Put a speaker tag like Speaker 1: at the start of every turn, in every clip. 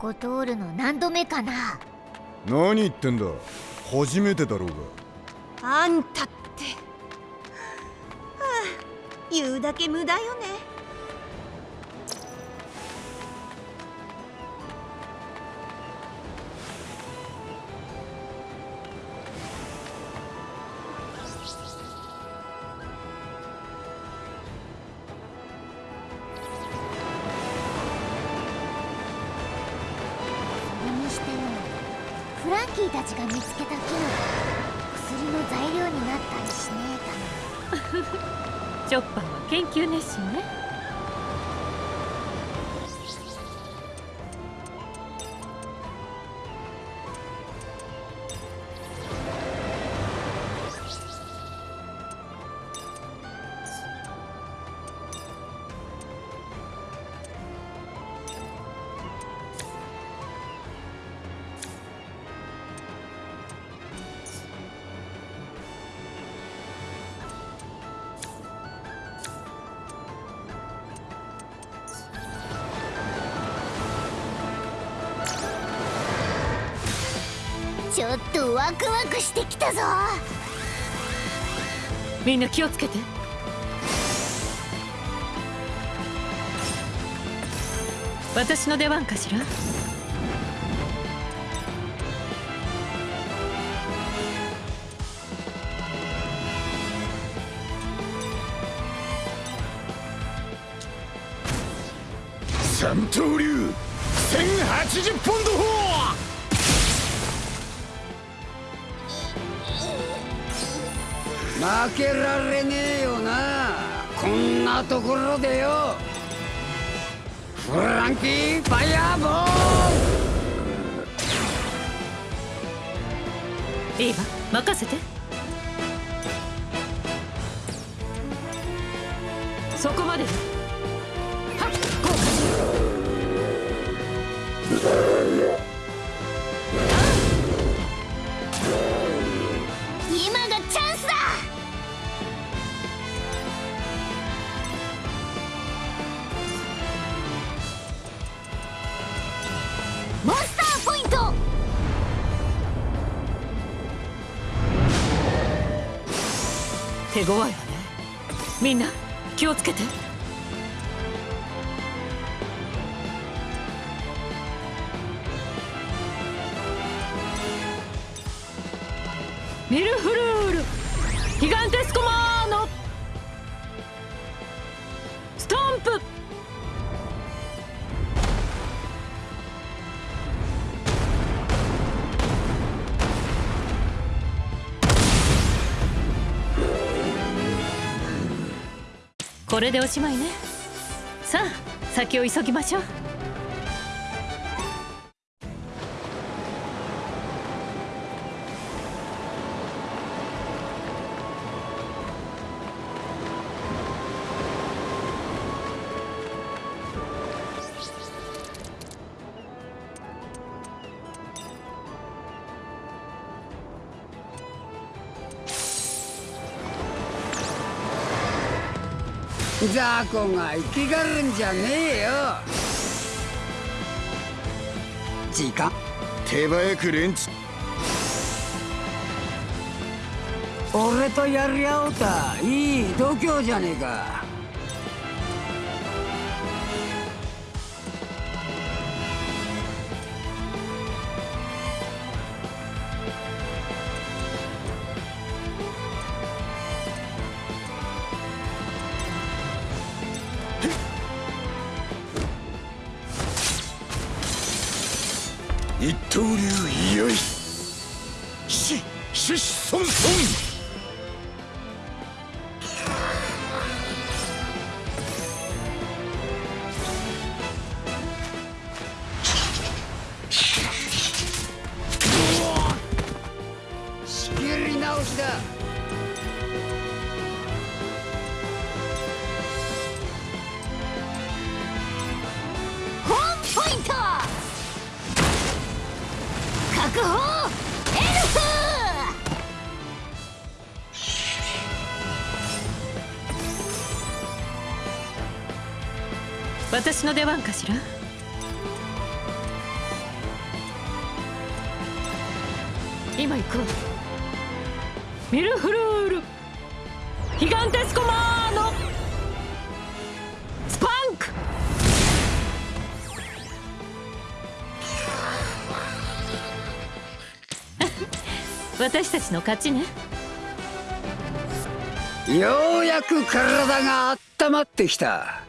Speaker 1: ここ通るの何度目かな？
Speaker 2: 何言ってんだ。初めてだろうが。
Speaker 1: ワクワクしてきたぞ。
Speaker 3: みんな気をつけて。私の出番かしら？
Speaker 2: 三刀流1080ポンド砲
Speaker 4: 負けられねえよな。こんなところでよ。フランキーファイヤーボー
Speaker 3: いいわ任せて。手強これでおしまいね。さあ先を急ぎましょう。
Speaker 4: 雑魚が生きがるんじゃねえよ。時間。
Speaker 2: 手早くレンチ
Speaker 4: 俺とやり合おうた。いい度胸じゃねえか
Speaker 3: 私の出番かしら？今行くわ。ミルフルール。ヒガンテスコマーノスパンク。私たちの勝ちね。
Speaker 4: ようやく体が温まってきた。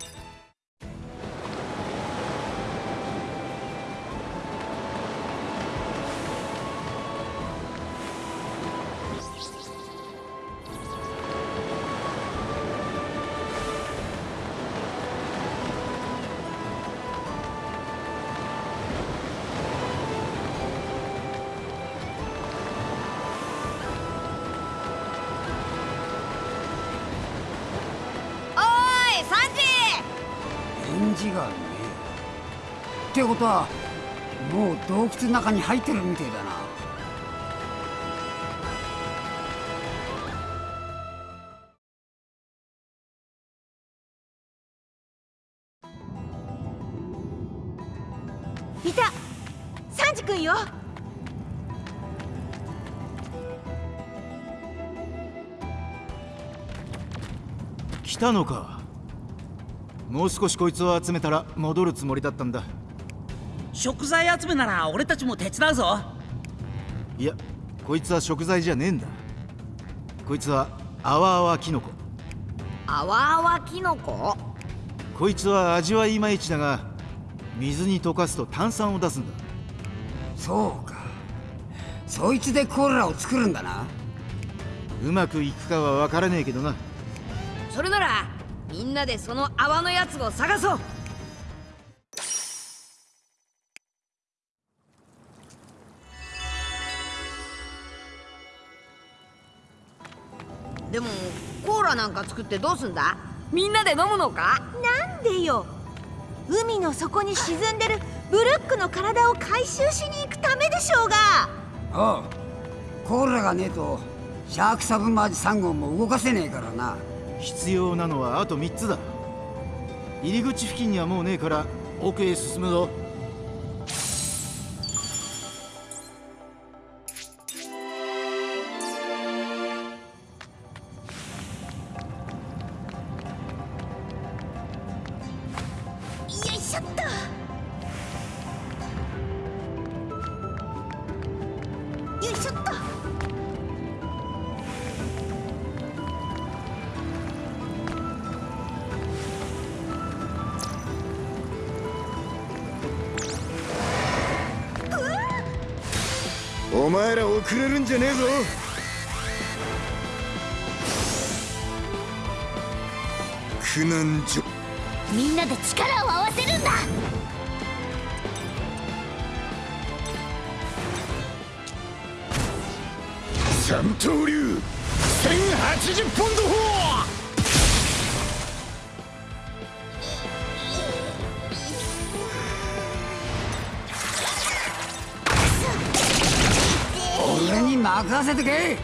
Speaker 4: えってことはもう洞窟の中に入ってるみてえだな。
Speaker 5: いた。サンジ君よ。
Speaker 6: 来たのか。もう少しこいつを集めたら戻るつもりだったんだ
Speaker 7: 食材集めなら俺たちも手伝うぞ。
Speaker 6: いやこいつは食材じゃねえんだ。こいつはアワアワキノコ。
Speaker 5: あわあわキノコ？
Speaker 6: こいつは味はいまいちだが水に溶かすと炭酸を出すんだ。
Speaker 4: そうか。そいつでコーラを作るんだな。
Speaker 6: うまくいくかは分からねえけどな。
Speaker 5: それならみんなでその泡のやつを探そうなんか作ってどうすんだ？みんなで飲むのか？
Speaker 8: なんでよ？海の底に沈んでるブルックの体を回収しに行くためでしょうが。
Speaker 4: ああコーラがねえとシャークサブマージ3号も動かせねえからな。
Speaker 6: 必要なのはあと3つだ。入り口付近にはもうねえから奥へ進むぞ
Speaker 2: 前ら遅れるんじゃねえぞ。苦難所
Speaker 1: みんなで力を合わせるんだ。
Speaker 2: 三刀流。1080ポンド砲
Speaker 4: せてけ。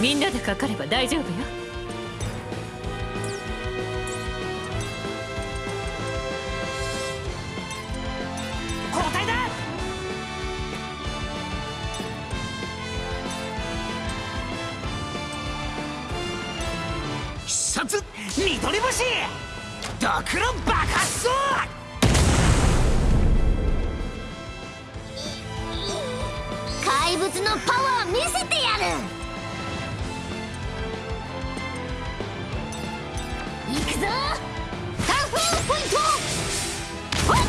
Speaker 3: みんなでかかれば大丈夫よ
Speaker 7: 殺見取り星ドクロ爆発ぞ
Speaker 1: 怪物のパワー見せてやる。行くぞ。タフーポイント。ほっほっ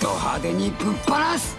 Speaker 4: ド派手にぶっ放す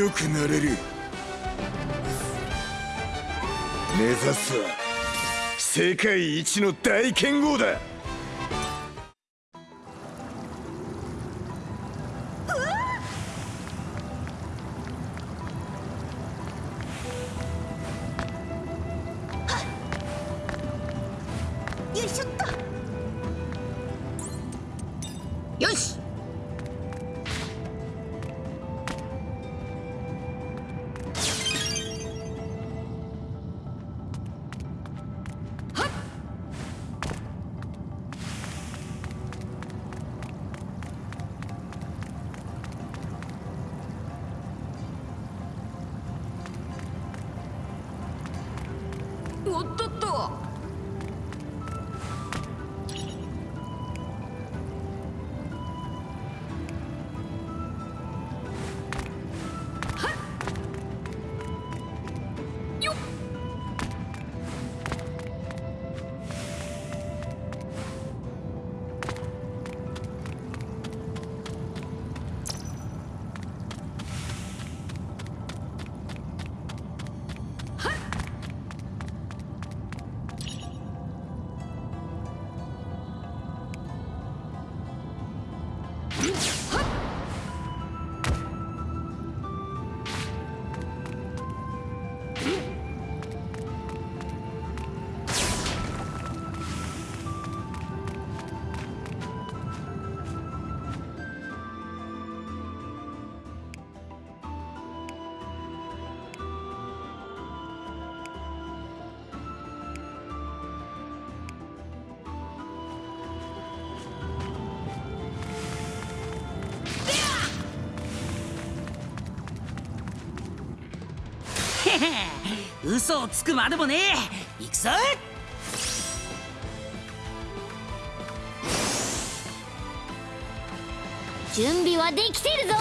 Speaker 2: 強くなれる。目指すは世界一の大剣豪だ。
Speaker 7: 嘘をつくまでもねえ。行くぞ。
Speaker 1: 準備はできてるぞ。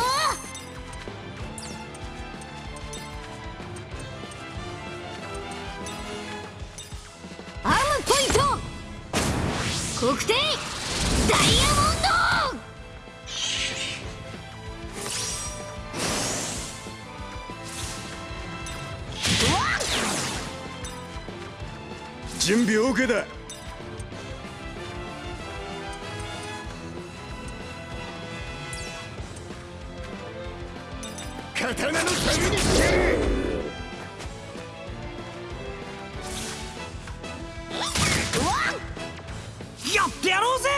Speaker 2: てや
Speaker 7: ろうぜ。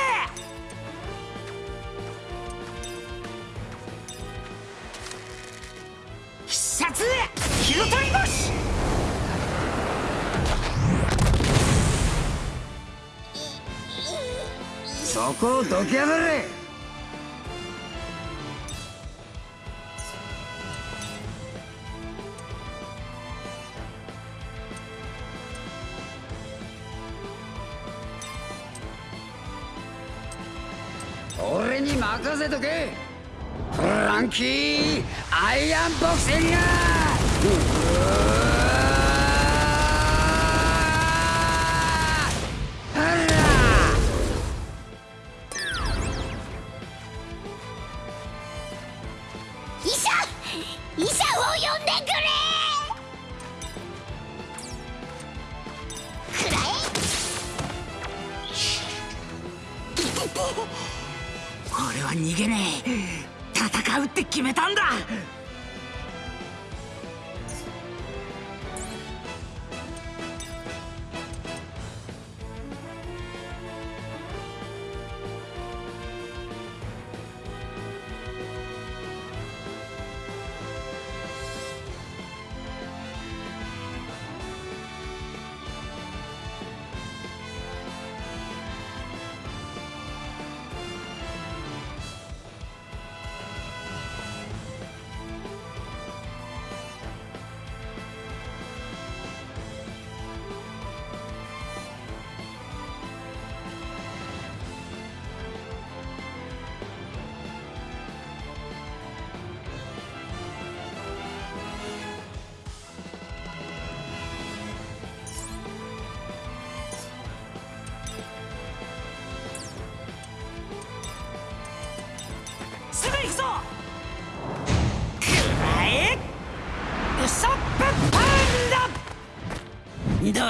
Speaker 4: そこをどきやがれ。キーアイアンボクシング。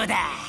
Speaker 4: う
Speaker 7: だ。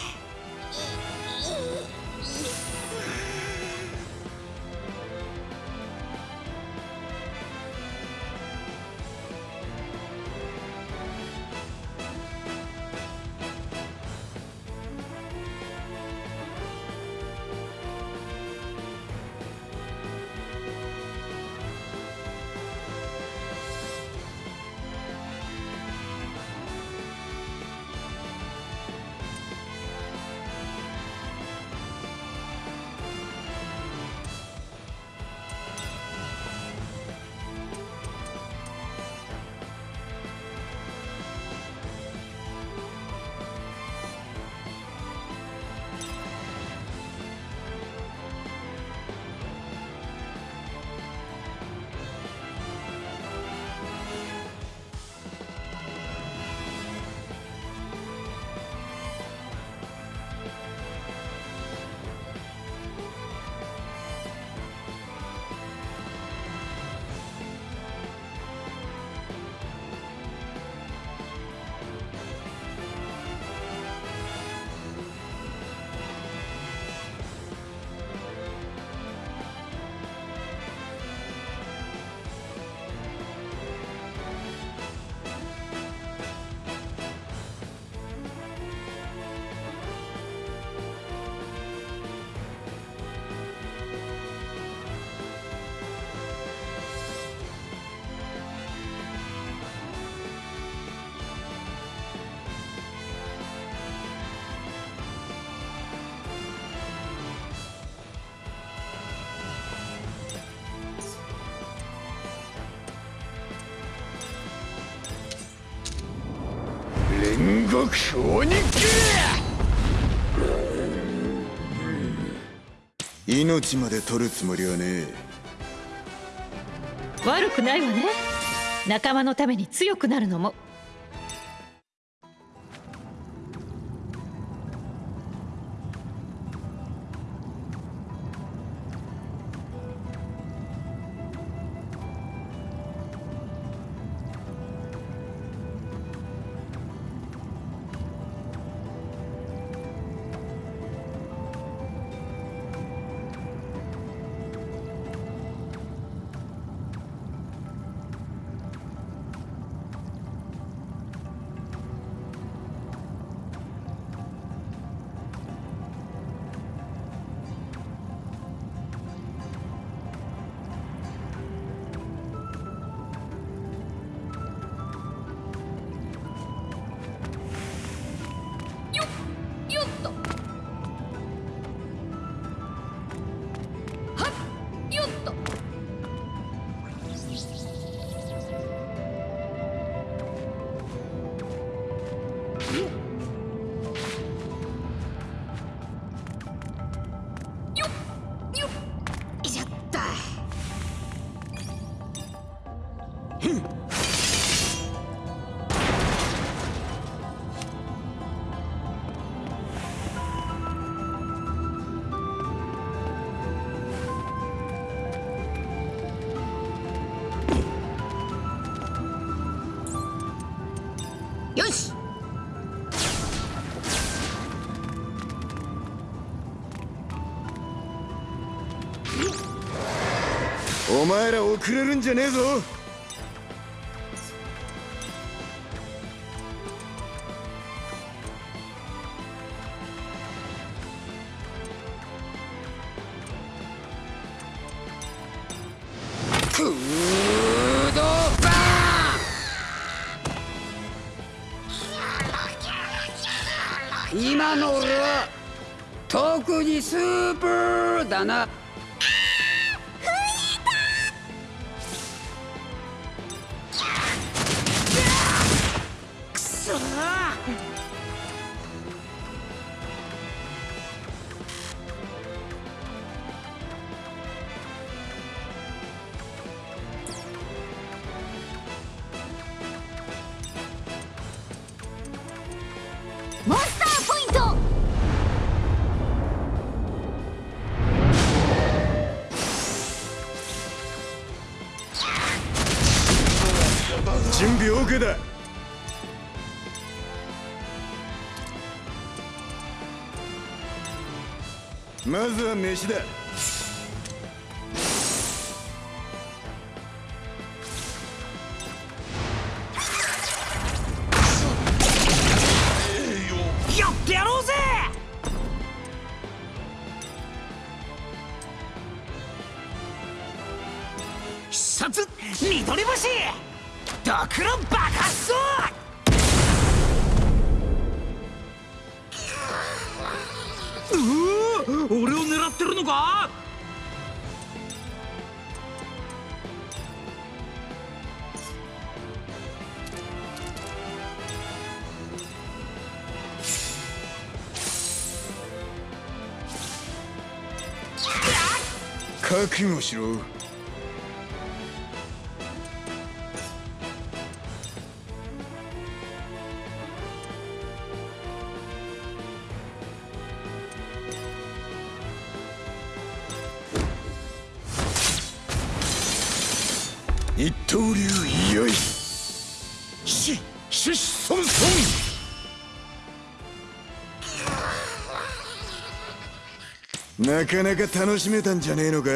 Speaker 2: 極小に命まで取るつもりはね
Speaker 3: 悪くないわね。仲間のために強くなるのも。
Speaker 2: お前ら遅れるんじゃねえぞ。まずは飯だ。
Speaker 7: やってやろうぜ！必殺緑星！ドクロ爆発うわってるのか？
Speaker 2: 覚悟しろ。なかなか楽しめたんじゃねえのか？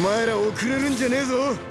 Speaker 2: お前ら遅れるんじゃねえぞ。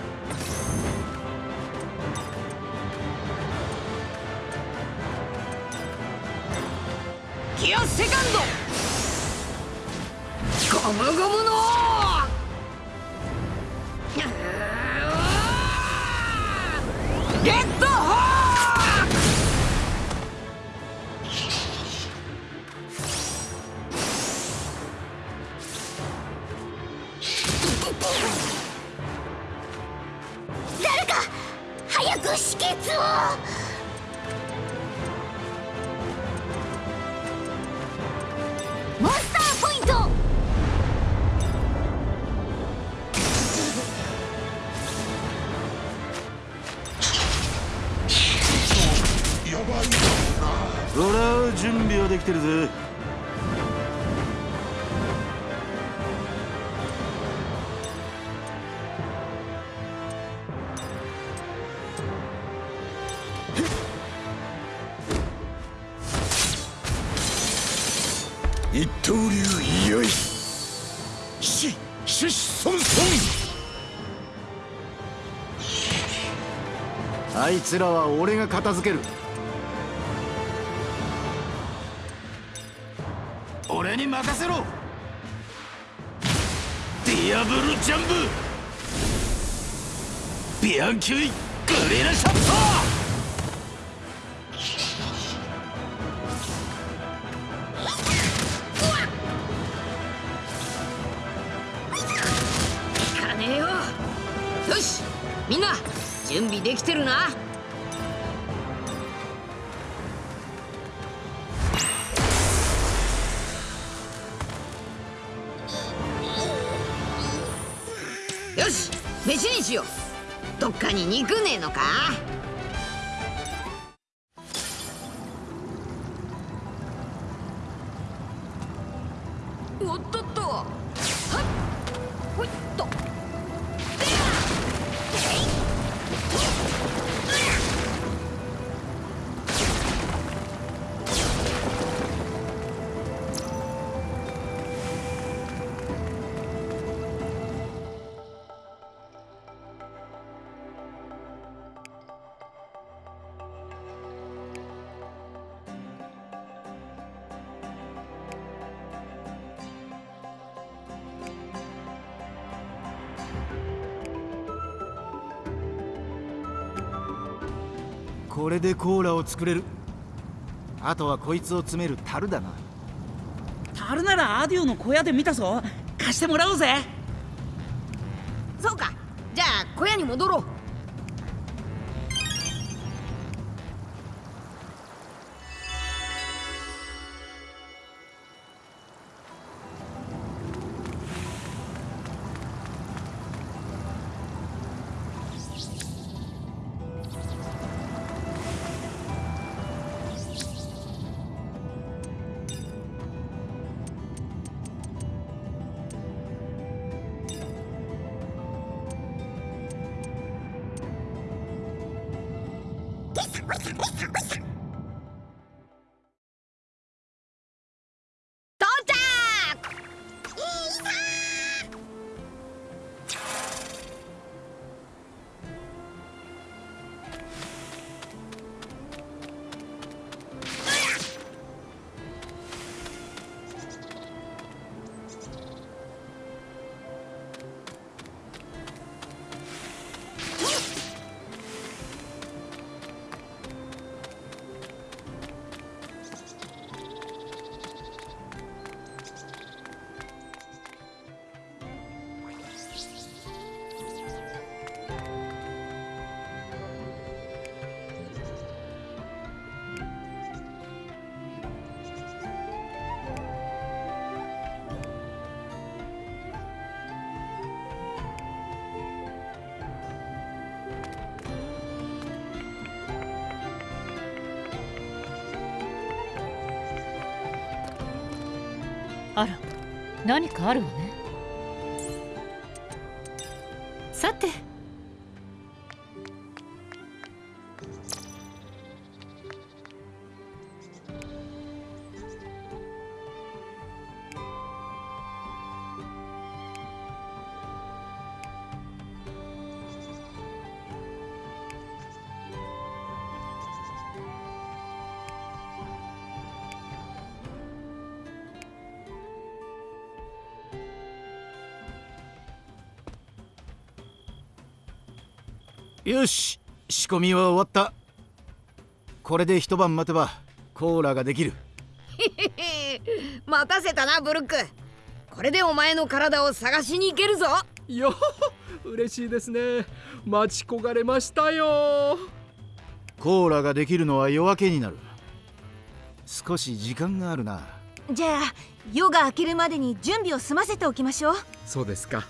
Speaker 9: つらは俺が片付ける。俺に任せろ。ディアブルジャンブ。ビアンキュイグレナシャット
Speaker 5: みんな準備できてるな。ジオスどっかに肉ねえのか？
Speaker 6: れでコーラを作れる。あとはこいつを詰める樽だな。
Speaker 7: 樽ならアデューの小屋で見たぞ。貸してもらおうぜ。
Speaker 5: そうか。じゃあ小屋に戻ろう
Speaker 3: 何かあるわね。
Speaker 6: よし仕込みは終わった。これで一晩待てばコーラができる。
Speaker 5: 待たせたなブルック。これでお前の体を探しに行けるぞ。
Speaker 10: よ嬉しいですね。待ち焦がれましたよ。
Speaker 6: コーラができるのは夜明けになる。少し時間があるな
Speaker 8: じゃあ夜が明けるまでに準備を済ませておきましょう。
Speaker 10: そうですか。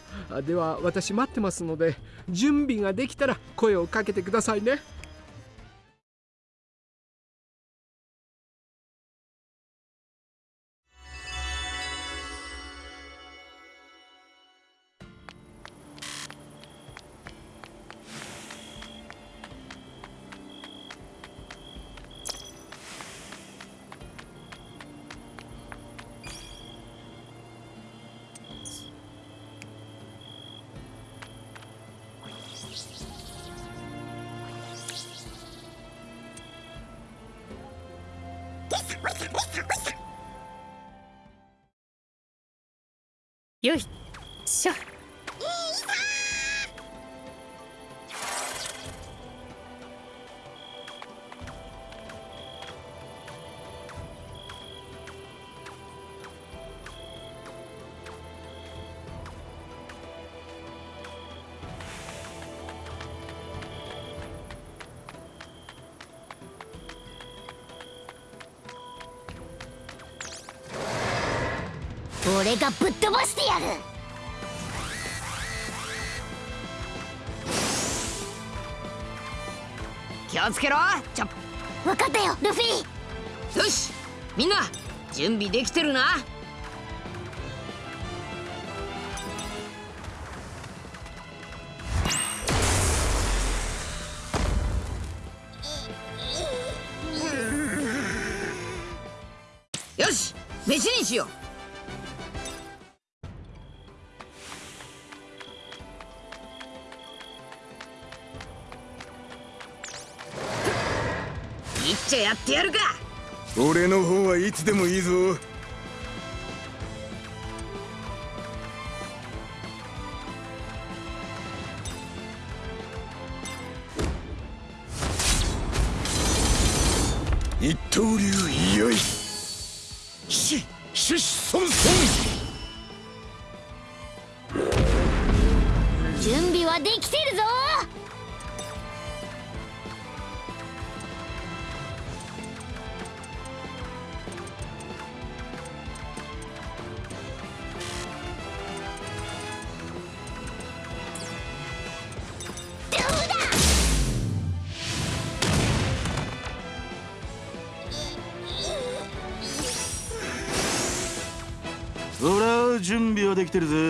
Speaker 10: では私待ってますので準備ができたら声をかけてくださいね。
Speaker 1: がぶっ飛ばしてやる。
Speaker 5: つけろ。ちょ
Speaker 1: 分かったよルフィ。
Speaker 5: よしみんな準備できてるな。よし飯にしよう。ちゃやってやるか。
Speaker 2: 俺の方はいつでもいいぞ。
Speaker 1: 準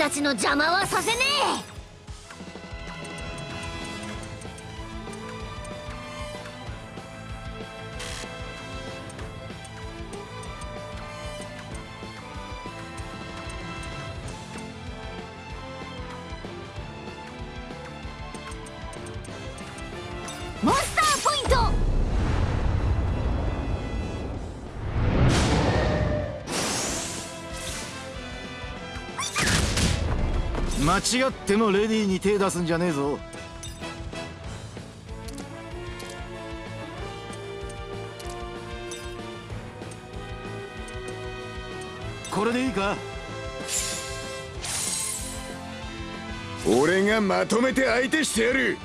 Speaker 1: たちの邪魔はさせね
Speaker 6: 違ってもレディーに手出すんじゃねえぞ。これでいいか？
Speaker 2: 俺がまとめて相手してやる。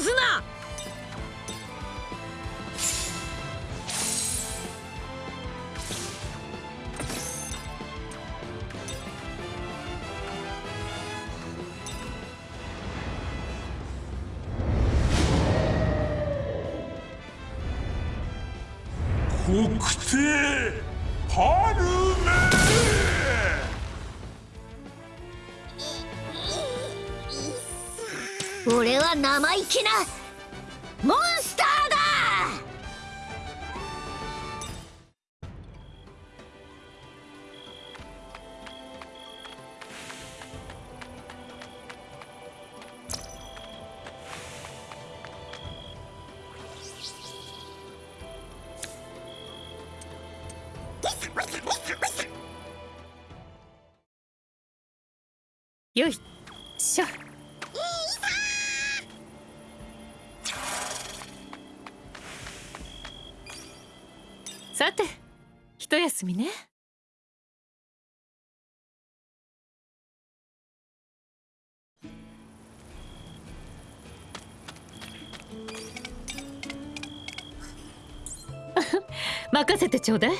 Speaker 5: すな。休みね。任せてちょうだい。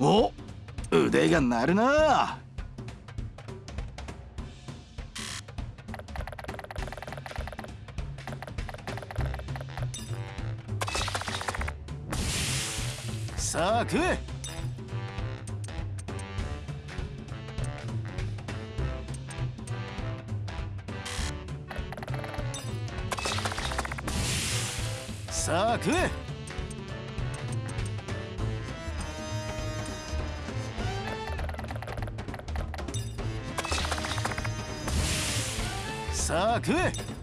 Speaker 6: お腕が鳴るな。
Speaker 11: さあ食えさあ食えさあ食え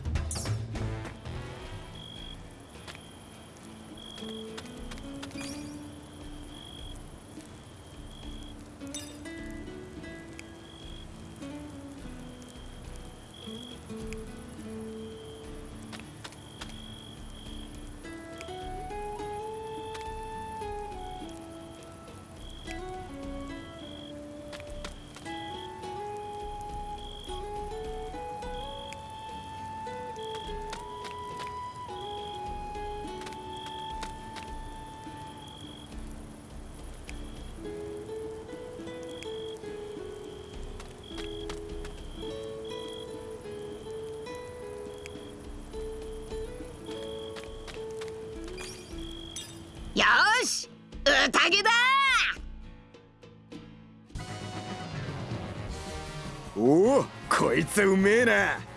Speaker 2: つうめえな。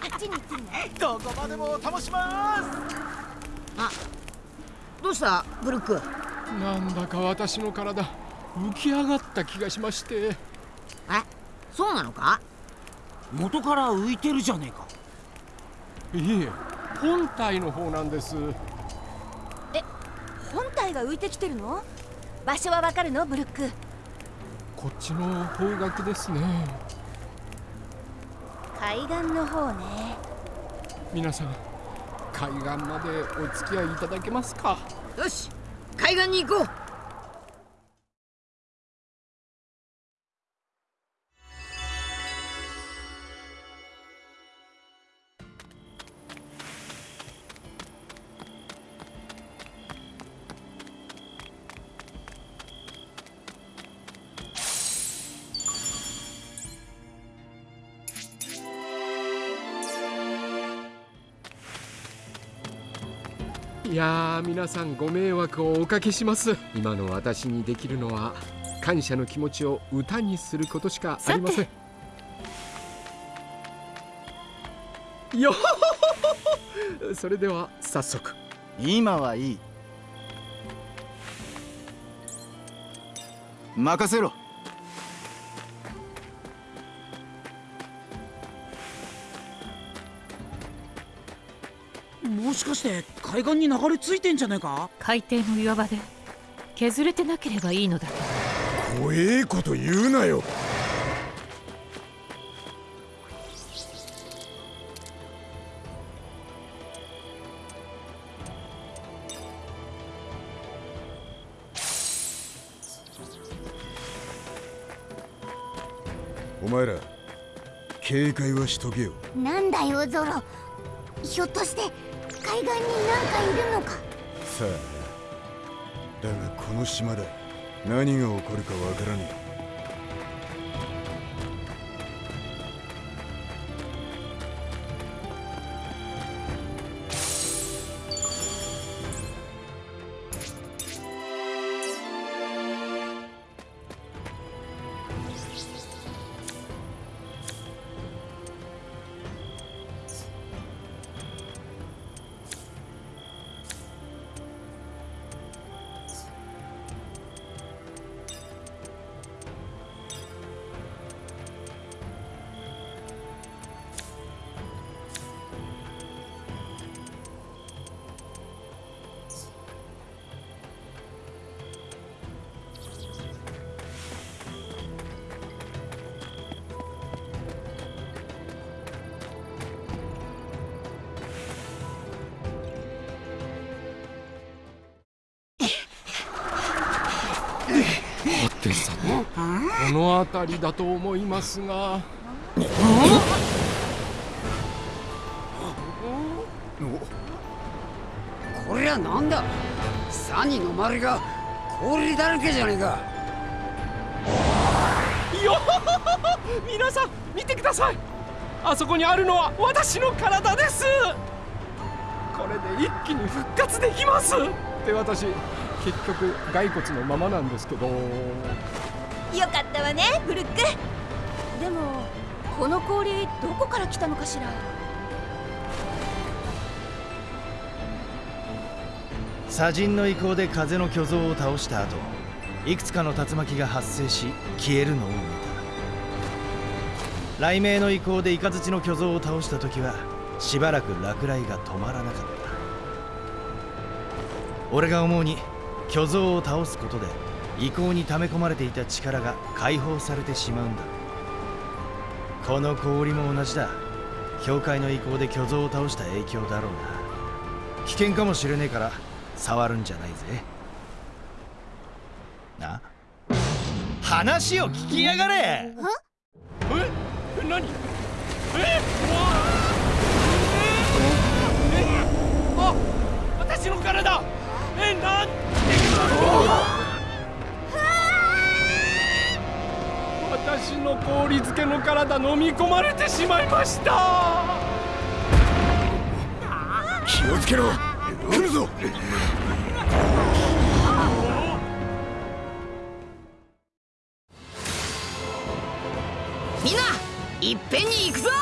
Speaker 1: あっちに行って
Speaker 11: どこまでも楽します。
Speaker 5: どうしたブルック？
Speaker 10: なんだか私の体浮き上がった気がしまして。
Speaker 5: えそうなのか？
Speaker 7: 元から浮いてるじゃねえか。
Speaker 10: いえ本体の方なんです。
Speaker 8: 本体が浮いてきてるの？場所はわかるのブルック？
Speaker 10: こっちの方角ですね
Speaker 8: 海岸の方ね。
Speaker 10: 皆さん海岸までお付き合いいただけますか？
Speaker 5: よし海岸に行こう
Speaker 10: いやー皆さんご迷惑をおかけします。今の私にできるのは感謝の気持ちを歌にすることしかありません。よそれでは早速。
Speaker 11: 今はいい。任せろ
Speaker 7: かして海岸に流れ着いてんじゃねえか？
Speaker 3: 海底の岩場で削れてなければいいのだ。
Speaker 2: 怖えこと言うなよ。お前ら警戒はしとけよ。
Speaker 1: なんだよゾロ。ひょっとして海岸に何かいるのか。
Speaker 2: さあだがこの島で何が起こるかわからね
Speaker 10: え。この辺りだと思いますが。
Speaker 4: こりゃなんだ？サニの周りが氷だらけじゃねえか。
Speaker 10: よ皆さん見てください。あそこにあるのは私の体です。これで一気に復活できます。って私結局骸骨のままなんですけど。
Speaker 8: よかったわねブルック。でもこの氷どこから来たのかしら？
Speaker 11: 砂塵の意向で風の巨像を倒した後いくつかの竜巻が発生し消えるのを見た。雷鳴の意向でイカズチの巨像を倒した時はしばらく落雷が止まらなかった。俺が思うに巨像を倒すことで意向に溜め込まれていた力が解放されてしまうんだ。この氷も同じだ。教会の意向で巨像を倒した影響だろうな。危険かもしれねえから触るんじゃないぜ。な？話を聞きやがれ！
Speaker 10: ました。
Speaker 2: 気をつけろ。来るぞ。
Speaker 5: みんないっぺんに行くぞ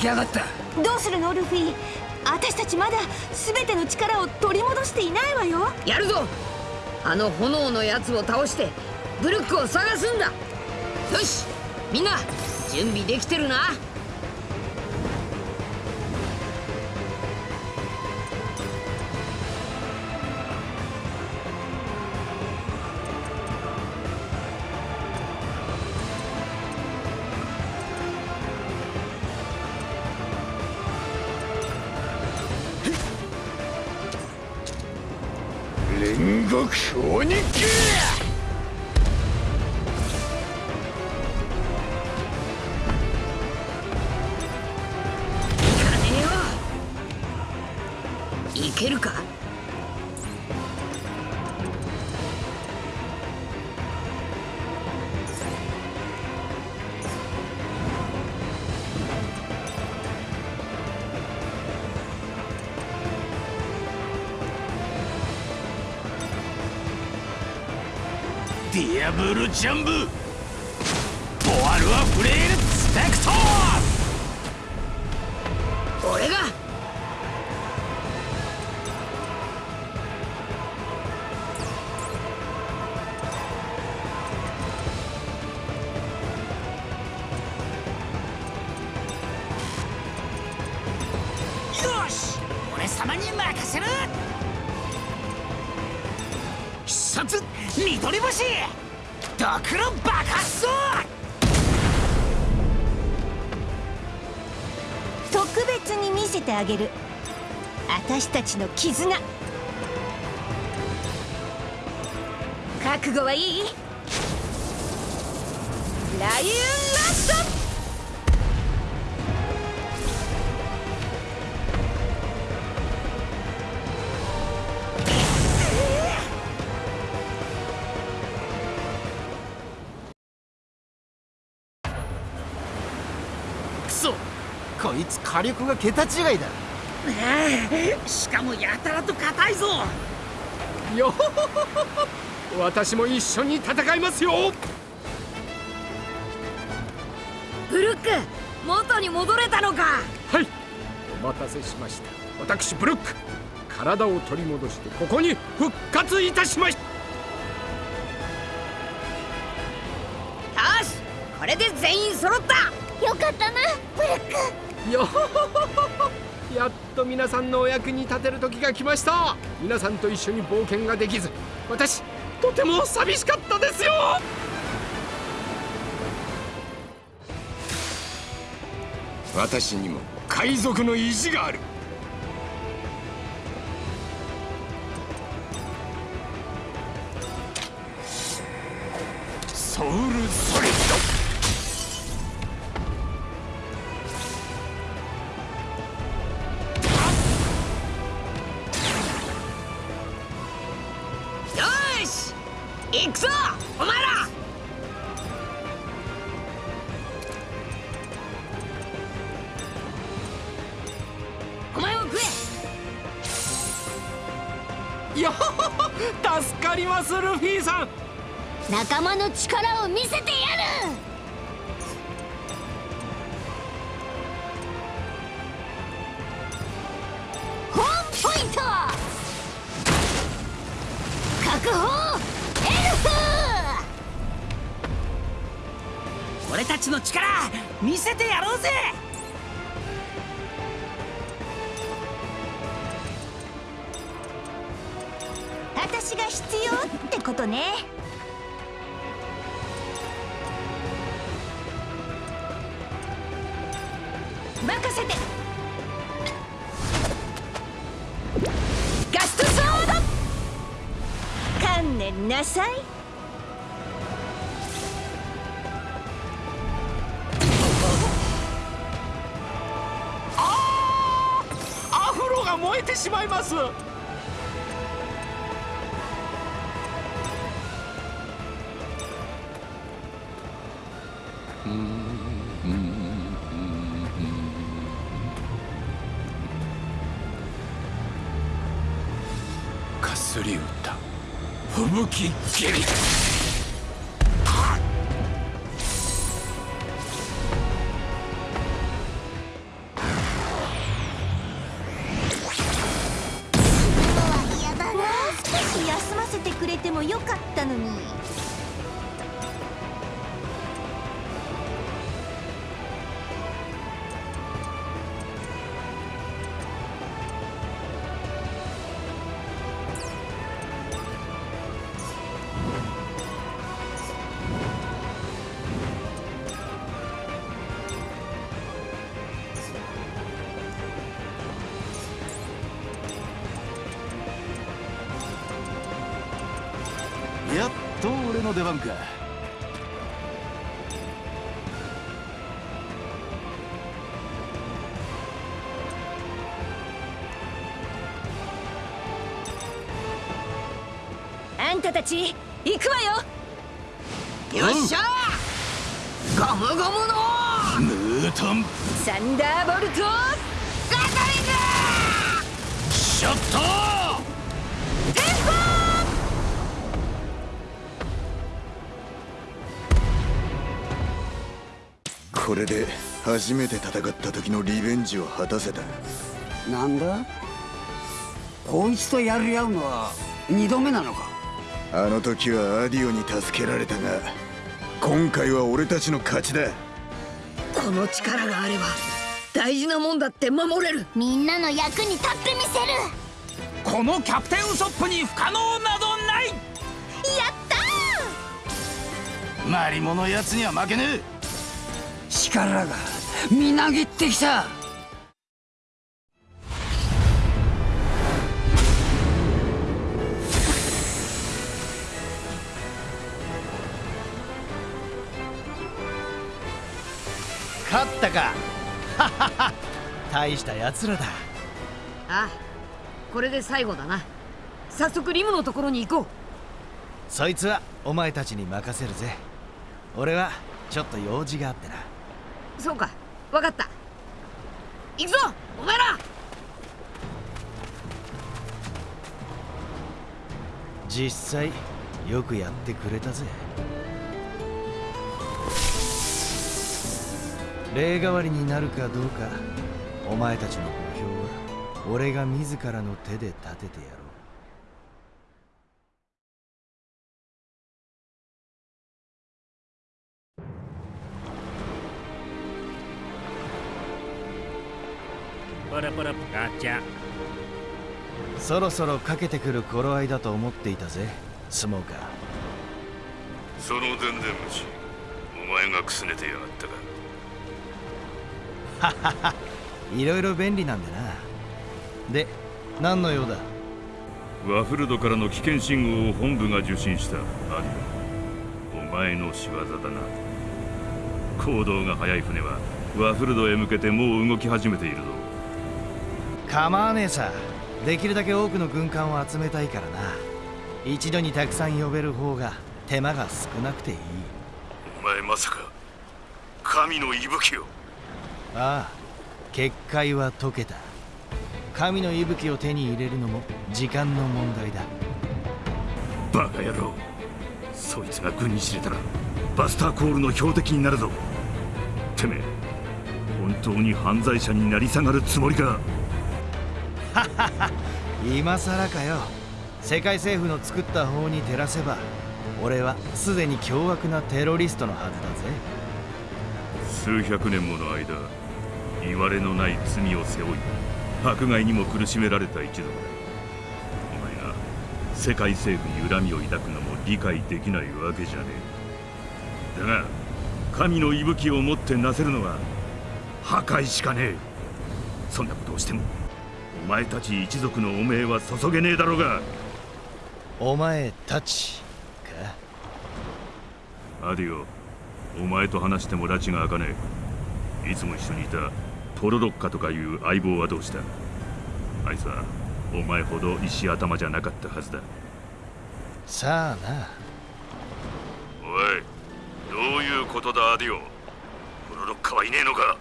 Speaker 4: きやがった。
Speaker 8: どうするのルフィ？私たちまだ全ての力を取り戻していないわよ。
Speaker 5: やるぞ。あの炎のやつを倒してブルックを探すんだ。よしみんな準備できてるな
Speaker 2: 煉獄鬼剣
Speaker 5: いかねえよいけるか
Speaker 2: ブルジャンブ
Speaker 8: ちの絆。覚悟はいい？
Speaker 5: ライオンラスト
Speaker 6: こいつ火力が桁違いだ。
Speaker 7: しかもやたらと硬いぞ。
Speaker 10: よほほほほ私も一緒に戦いますよ。
Speaker 5: ブルック元に戻れたのか。
Speaker 10: はい。お待たせしました。私ブルック。体を取り戻してここに復活いたしました
Speaker 5: よしこれで全員揃った。
Speaker 1: よかったなブルック。
Speaker 10: よほほほほやっと皆さんのお役に立てる時が来ました。皆さんと一緒に冒険ができず私とても寂しかったですよ。私にも海賊の意地がある。ソウルソリ
Speaker 5: え
Speaker 1: て
Speaker 10: しまいます。かすり歌吹雪蹴り
Speaker 8: たたち行くわよ。
Speaker 5: よっしゃゴムゴムの
Speaker 6: ムー。トン
Speaker 8: サンダー。ボルト
Speaker 5: ガトリング
Speaker 6: ショット
Speaker 2: これで初めて戦った時のリベンジを果たせた。
Speaker 4: なんだ？こいつとやり合うのは二度目なのか
Speaker 2: あの時はアディオに助けられたが今回は俺たちの勝ちだ。
Speaker 5: この力があれば大事なもんだって守れる。
Speaker 1: みんなの役に立ってみせる。
Speaker 7: このキャプテンウソップに不可能などない。
Speaker 8: やった
Speaker 6: マリモのやつには負けねえ
Speaker 4: 力がみなぎってきた
Speaker 11: ったか。ははは大したやつらだ。
Speaker 5: ああこれで最後だな。早速リムのところに行こう。
Speaker 11: そいつはお前たちに任せるぜ。俺はちょっと用事があってな。
Speaker 5: そうか分かった。行くぞお前ら。
Speaker 11: 実際よくやってくれたぜ例代わりになるかどうかお前たちの目標は俺が自らの手で立ててやろう。
Speaker 2: パラパラガチャ
Speaker 11: そろそろかけてくる頃合いだと思っていたぜスモーカー。
Speaker 12: そのでんでん虫お前がくすねてやがったか
Speaker 11: いろいろ便利なんでな。で何の用だ？
Speaker 12: ワフルドからの危険信号を本部が受信した。アディオお前の仕業だな。行動が速い船はワフルドへ向けてもう動き始めているぞ。
Speaker 11: 構わねえさ。できるだけ多くの軍艦を集めたいからな。一度にたくさん呼べる方が手間が少なくていい。
Speaker 12: お前まさか神の息吹を
Speaker 11: ああ結界は解けた。神の息吹を手に入れるのも時間の問題だ。
Speaker 12: バカ野郎。そいつが軍に知れたらバスターコールの標的になるぞ。てめえ本当に犯罪者になり下がるつもりか。
Speaker 11: ははは今さらかよ。世界政府の作った法に照らせば俺はすでに凶悪なテロリストのはずだぜ。
Speaker 12: 数百年もの間言われのない罪を背負い迫害にも苦しめられた一族だお前が世界政府に恨みを抱くのも理解できないわけじゃねえ。だが神の息吹をもってなせるのは破壊しかねえ。そんなことをしてもお前たち一族の汚名は注げねえだろうが。
Speaker 11: お前たち。
Speaker 12: かアディオお前と話しても拉致が開かねえ。いつも一緒にいたポロロッカとかいう相棒はどうした？あいつはお前ほど石頭じゃなかったはずだ。
Speaker 11: さあな。
Speaker 12: おいどういうことだアディオ？ポロロッカはいねえのか？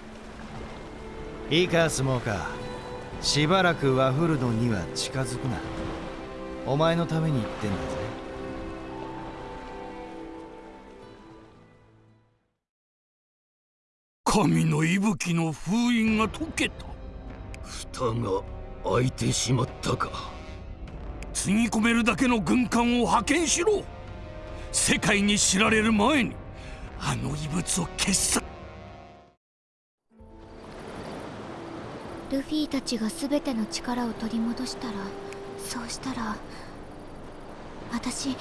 Speaker 11: いいかスモーカーしばらくワフルドには近づくな。お前のために言ってんだぜ
Speaker 9: 神の息吹の封印が解けた。蓋が開いてしまったか。つぎ込めるだけの軍艦を派遣しろ。世界に知られる前にあの異物を消す。
Speaker 1: ルフィたちが全ての力を取り戻したらそうしたら私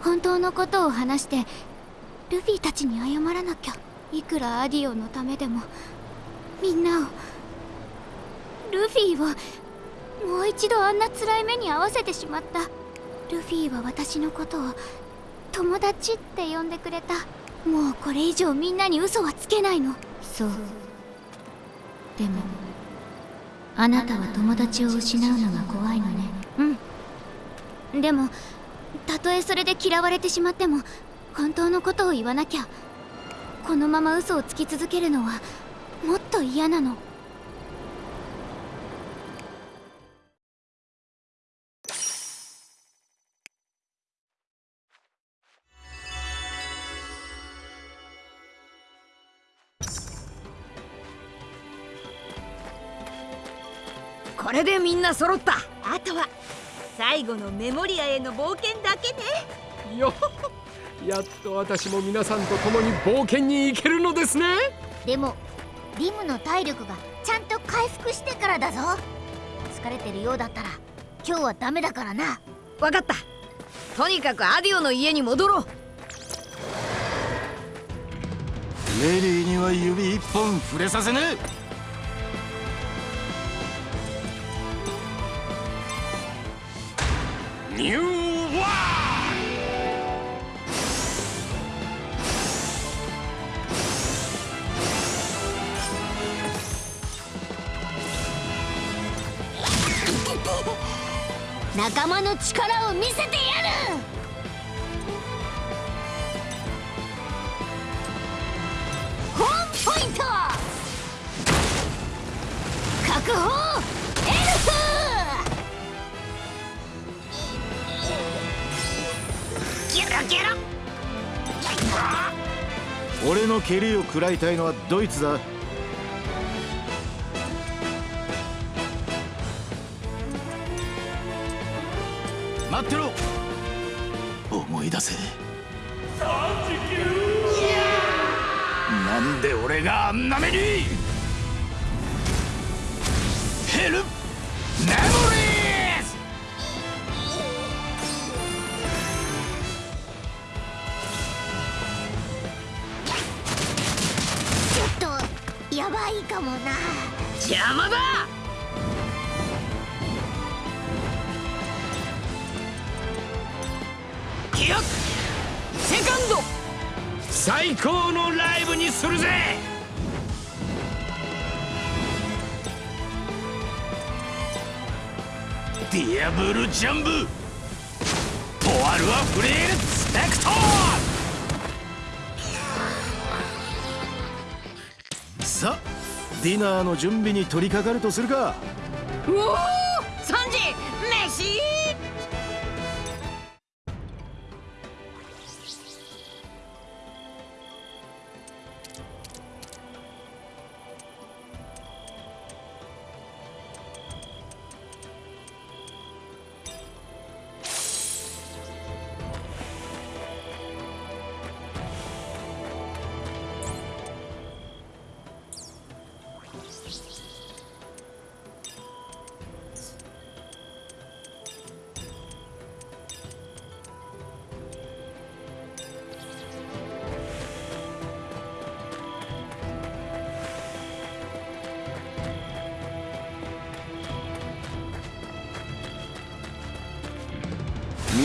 Speaker 1: 本当のことを話してルフィたちに謝らなきゃいくらアディオのためでもみんなをルフィをもう一度あんな辛い目に遭わせてしまった。ルフィは私のことを友達って呼んでくれた。もうこれ以上みんなに嘘はつけないの。そう。でもあなたは友達を失うのが怖いのね。うん。でもたとえそれで嫌われてしまっても本当のことを言わなきゃこのまま嘘をつき続けるのはもっと嫌なの。
Speaker 5: これでみんな揃った。
Speaker 8: あとは最後のメモリアへの冒険だけね。
Speaker 10: よやっと私も皆さんと共に冒険に行けるのですね。
Speaker 1: でもリムの体力がちゃんと回復してからだぞ。疲れてるようだったら今日はダメだからな。
Speaker 5: 分かった。とにかくアディオの家に戻ろう。
Speaker 9: レリーには指一本触れさせねえ。
Speaker 12: ニュー
Speaker 1: 仲間の力を見せてやる！ホームポイント！確保！エルフ！
Speaker 9: ゲロゲロ
Speaker 6: 俺の蹴りを食らいたいのはドイツだ。
Speaker 9: 待ってろ。思い出せ。なんで俺があんな目に。ヘルメモリーズ。
Speaker 1: ちょっとやばいかもな。
Speaker 5: 邪魔だ
Speaker 9: 最高のライブにするぜ！ディアブルジャンブ！ポワルはフレールスペクト！
Speaker 6: さあディナーの準備に取り掛かるとするか。
Speaker 5: うお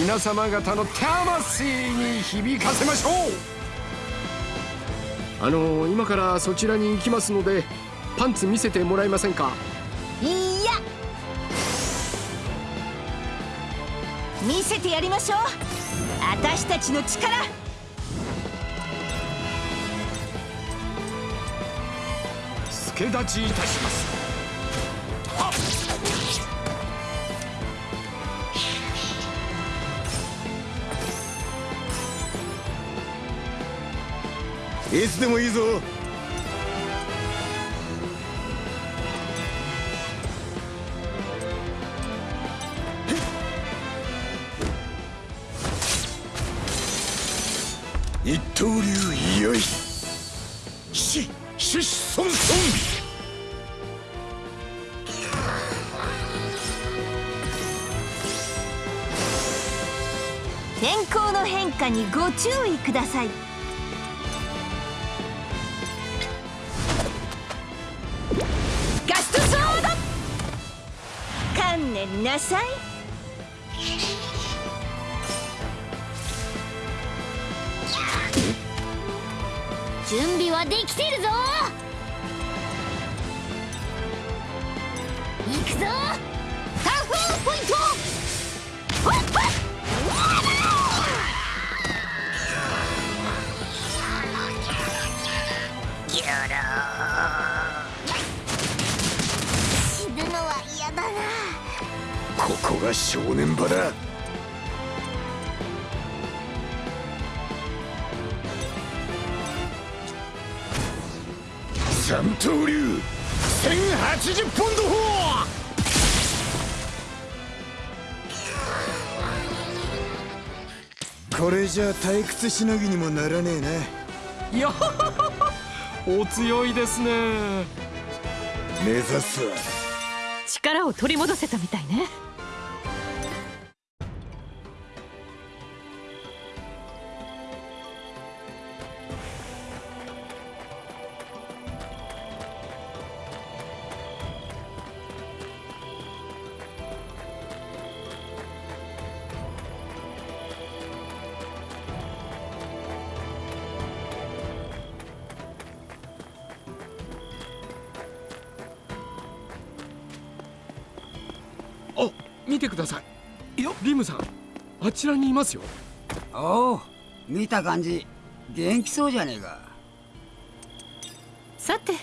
Speaker 10: 皆様方の魂に響かせましょう。あの今からそちらに行きますのでパンツ見せてもらえませんか？
Speaker 8: いや。見せてやりましょう。私たちの力。
Speaker 10: 助立ちいたします
Speaker 2: いつでもいいぞ。一刀流よい。しししそんそん
Speaker 8: 天候の変化にご注意ください。
Speaker 2: 三刀流 !1080 ポンド砲これじゃ退屈しのぎにもならねえな。い
Speaker 10: やお強いですね。
Speaker 2: 目指すは
Speaker 3: 力を取り戻せたみたいね
Speaker 10: らにいますよ。
Speaker 4: おお見た感じ。元気そうじゃねえか。
Speaker 3: さて